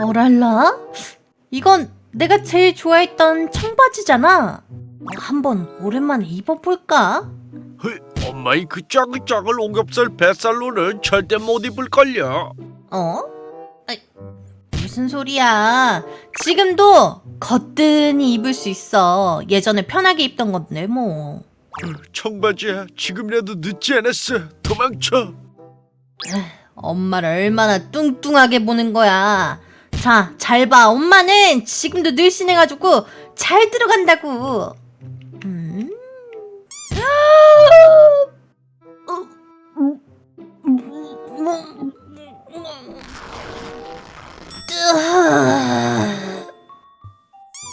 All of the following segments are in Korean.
어랄라? 이건 내가 제일 좋아했던 청바지잖아. 한번 오랜만에 입어볼까? 헐, 엄마의 그 짜글짜글 오겹살 뱃살로는 절대 못 입을걸요. 어? 아이, 무슨 소리야? 지금도 거뜬히 입을 수 있어. 예전에 편하게 입던 건데 뭐. 청바지야, 지금이라도 늦지 않았어. 도망쳐. 엄마를 얼마나 뚱뚱하게 보는 거야. 자, 잘 봐. 엄마는 지금도 늘씬해가지고 잘 들어간다고. 음.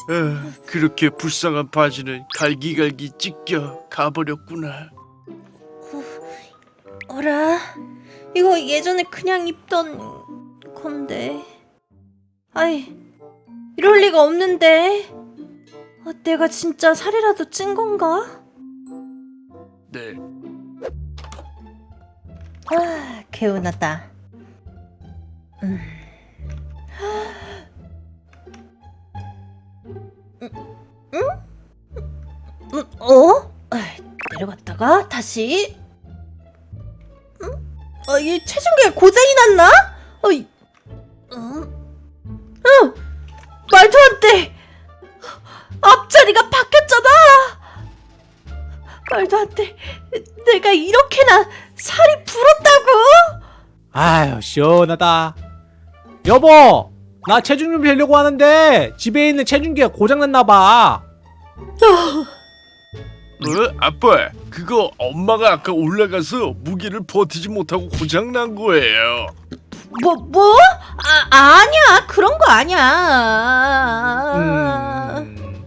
아, 그렇게 불쌍한 바지는 갈기갈기 찢겨 가버렸구나. 어라, 이거 예전에 그냥 입던 건데. 아이, 이럴 리가 없는데. 아, 내가 진짜 살이라도 찐 건가? 네, 아, 개운하다. 음. 음, 음? 음, 어? 내려갔다가 다시. 음? 아, 이 체중계 고장이 났나? 어 말도 안 돼. 앞자리가 바뀌었잖아. 말도 안 돼. 내가 이렇게나 살이 불었다고? 아유 시원하다 여보 나 체중 좀 재려고 하는데 집에 있는 체중계가 고장났나봐 어, 아빠, 그거 엄마가 아까 올라가서 무게를 버티지 못하고 고장 난 거예요. 뭐 뭐? 아 아니야 그런 거 아니야. 음,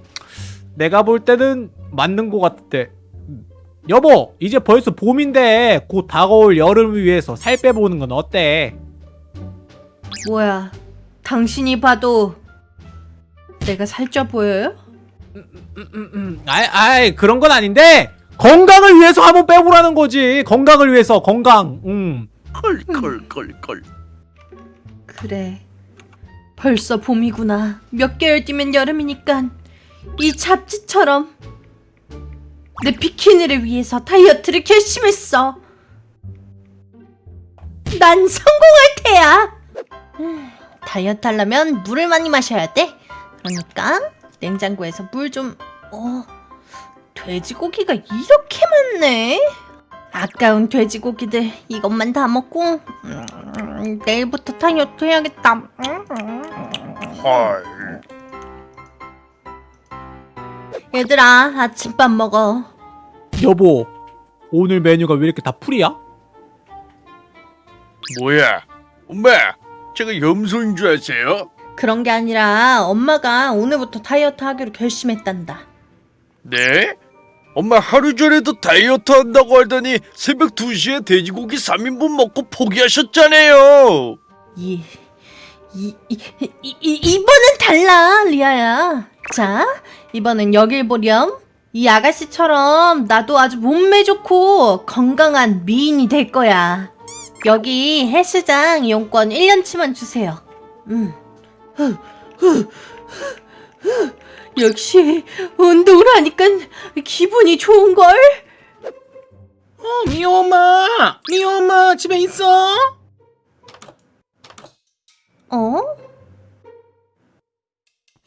내가 볼 때는 맞는 것 같대 음, 여보 이제 벌써 봄인데 곧 다가올 여름을 위해서 살 빼보는 건 어때? 뭐야? 당신이 봐도 내가 살쪄 보여요? 음, 음, 음. 아이, 아이 그런 건 아닌데 건강을 위해서 한번 빼보라는 거지 건강을 위해서 건강 음. 컬컬컬컬. 그래. 벌써 봄이구나. 몇 개월 뒤면 여름이니까 이 잡지처럼 내 비키니를 위해서 다이어트를 결심했어. 난 성공할 테야. 음, 다이어트 하려면 물을 많이 마셔야 돼. 그러니까 냉장고에서 물 좀. 어, 돼지고기가 이렇게 많네. 아까운 돼지고기들 이것만 다 먹고 음, 내일부터 다이어트 해야겠다. 헐. 얘들아 아침밥 먹어. 여보 오늘 메뉴가 왜 이렇게 다 풀이야? 뭐야? 엄마, 제가 염소인 줄 아세요? 그런 게 아니라 엄마가 오늘부터 다이어트 하기로 결심했단다. 네? 엄마 하루 전에도 다이어트 한다고 하더니 새벽 2시에 돼지고기 3인분 먹고 포기하셨잖아요. 이, 이, 이, 이, 이 이번엔 달라 리아야. 자 이번엔 여길 보렴. 이 아가씨처럼 나도 아주 몸매 좋고 건강한 미인이 될 거야. 여기 헬스장 이용권 1년치만 주세요. 음. 후, 후, 후. 역시 운동을 하니까 기분이 좋은걸? 어, 미호 엄마! 미호 엄마 집에 있어? 어?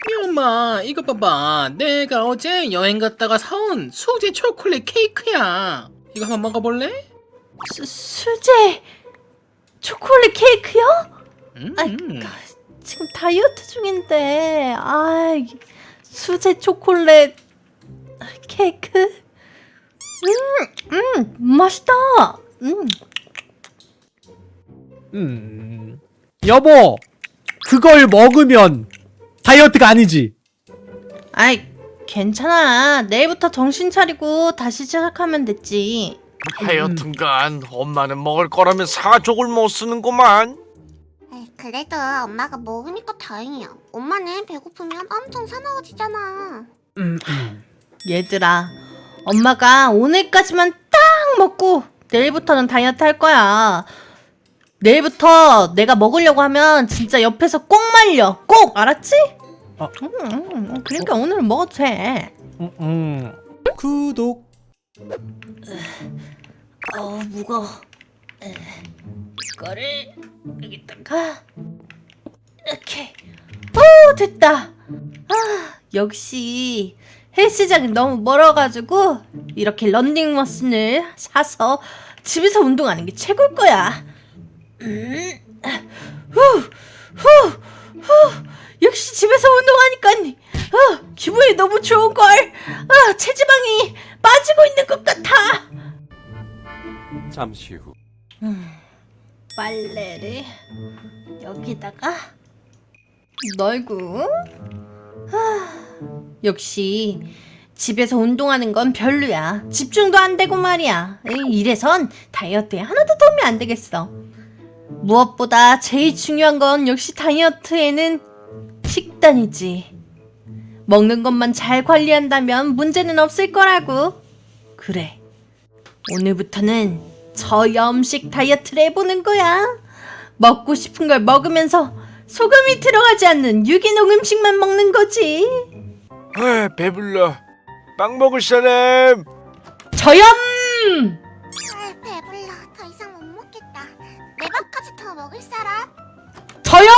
미호 엄마 이거 봐봐 내가 어제 여행 갔다가 사온 수제 초콜릿 케이크야 이거 한번 먹어볼래? 수, 수제 초콜릿 케이크요? 음, 아이, 지금 다이어트 중인데 아 수제 초콜릿 케이크? 음, 음 맛있다. 음. 음 여보 그걸 먹으면 다이어트가 아니지. 아이 괜찮아. 내일부터 정신 차리고 다시 시작하면 됐지. 하여튼간 엄마는 먹을 거라면 사족을 못 쓰는구만. 그래도 엄마가 먹으니까 다행이야. 엄마는 배고프면 엄청 사나워지잖아. 음, 음. 얘들아 엄마가 오늘까지만 딱 먹고 내일부터는 다이어트 할 거야 내일부터 내가 먹으려고 하면 진짜 옆에서 꼭 말려. 꼭 알았지? 어. 음, 음, 그러니까 오늘은 먹어도 돼. 음, 음. 구독. 어 무거워. 에, 이거를 여기다가 이렇게. 오 됐다. 아 역시 헬스장이 너무 멀어가지고 이렇게 런닝머신을 사서 집에서 운동하는 게 최고일 거야. 음, 후, 후, 후. 역시 집에서 운동하니까 어, 기분이 너무 좋은 걸. 아 체지방이 빠지고 있는 것 같아. 잠시 후. 음, 빨래를 여기다가 널고. 하, 역시 집에서 운동하는 건 별로야. 집중도 안 되고 말이야. 이래선 다이어트에 하나도 도움이 안 되겠어. 무엇보다 제일 중요한 건 역시 다이어트에는 식단이지. 먹는 것만 잘 관리한다면 문제는 없을 거라고. 그래. 오늘부터는 저염식 다이어트를 해보는 거야. 먹고 싶은 걸 먹으면서 소금이 들어가지 않는 유기농 음식만 먹는 거지. 아 배불러 빵 먹을 사람 저염! 아, 배불러. 더 이상 못 먹겠다. 내 밥까지 더 먹을 사람? 저염!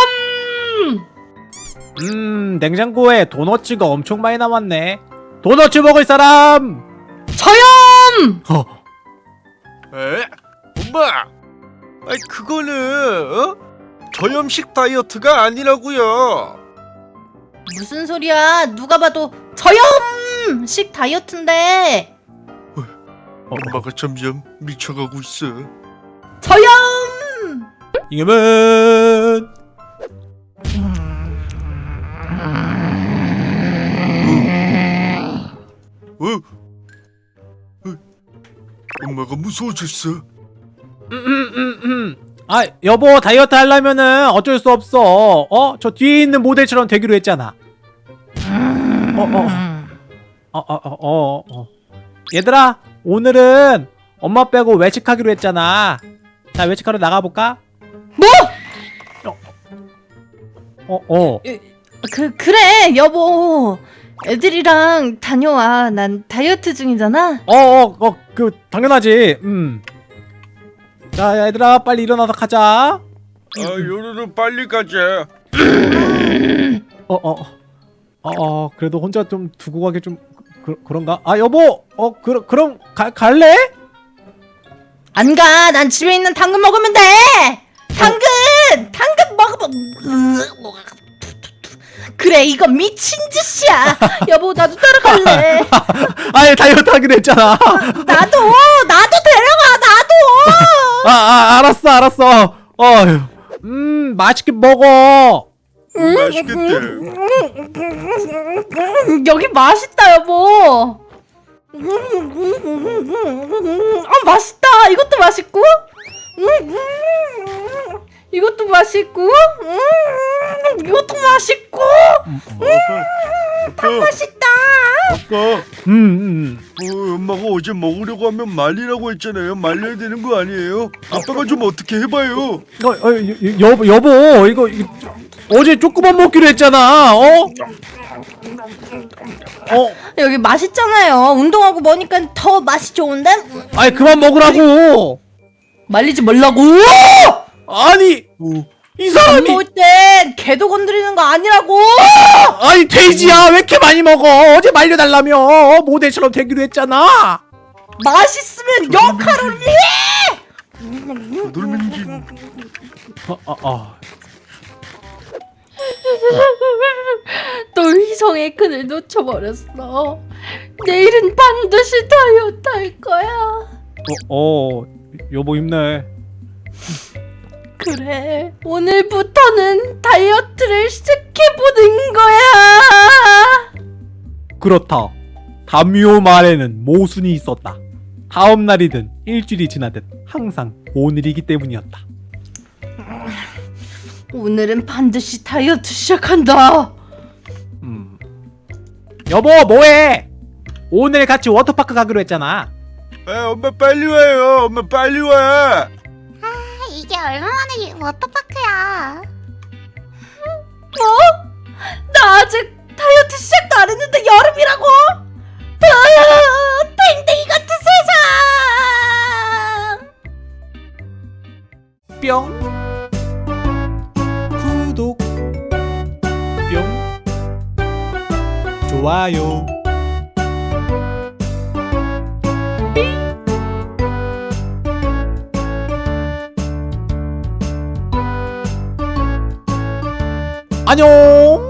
음, 냉장고에 도너츠가 엄청 많이 남았네. 도너츠 먹을 사람! 저염! 어, 에? 엄마 아이 그거는 어? 저염식 다이어트가 아니라고요 무슨 소리야? 누가 봐도 저염식 다이어트인데. 엄마가 점점 미쳐가고 있어 저염! 이금은 무서워졌어 음, 음, 음, 음. 아, 여보 다이어트 하려면은 어쩔 수 없어. 어? 저 뒤에 있는 모델처럼 되기로 했잖아. 어, 어, 어, 어, 어, 어, 어. 얘들아, 오늘은 엄마 빼고 외식하기로 했잖아. 자, 외식하러 나가볼까? 뭐? 어, 어. 그, 그래, 여보. 애들이랑 다녀와. 난 다이어트 중이잖아. 어, 어, 어, 그 당연하지. 음. 자, 얘들아, 빨리 일어나서 가자. 아 요로로 빨리 가자 어, 어, 어, 어, 그래도 혼자 좀 두고 가기 좀 그, 그런가? 아, 여보, 어, 그, 그럼 가, 갈래? 안 가. 난 집에 있는 당근 먹으면 돼. 당근! 당근 먹으면 그래, 이거 미친 짓이야. 여보, 나도 따라갈래. 아예 다이어트 하기로 했잖아. 나도, 나도 데려가, 나도. 아, 아, 알았어, 알았어. 어, 음, 맛있게 먹어. 맛있겠다 여기 맛있다, 여보. 아, 맛있다. 이것도 맛있고. 이것도 맛있고. 음, 이것도 맛있고. 아빠 맛있다. 아빠 음, 음. 어, 엄마가 어제 먹으려고 하면 말리라고 했잖아요 말려야 되는 거 아니에요? 아빠가 좀 어떻게 해봐요 어, 어, 여, 여보, 여보, 이거, 이거 어제 조금만 먹기로 했잖아. 어? 어, 여기 맛있잖아요. 운동하고 먹으니까 더 맛이 좋은데? 아니 그만 먹으라고. 말리지 말라고. 아니, 어, 이밥 사람이 먹을 땐 개도 건드리는 거 아니라고. 아니 돼지야 왜 이렇게 많이 먹어? 어제 말려달라며 어, 모델처럼 되기로 했잖아. 맛있으면 0칼로리. 놀면지 어, 어, 어. 또 희성의 끈을 놓쳐버렸어. 내일은 반드시 다이어트 할 거야. 어, 어, 여보 힘내. 그래, 오늘부터는 다이어트를 시작해보는 거야. 그렇다. 담요 말에는 모순이 있었다. 다음 날이든 일주일이 지나든 항상 오늘이기 때문이었다. 오늘은 반드시 다이어트 시작한다. 음. 여보 뭐해? 오늘 같이 워터파크 가기로 했잖아. 아 엄마 빨리 와요 엄마 빨리 와 아, 이 이게 얼마만에 워터파크야. 나 아직 다이어트 시작도 안 했는데 여름이라고? 으아, 땡땡이 같은 세상! 뿅 구독 뿅 좋아요 안녕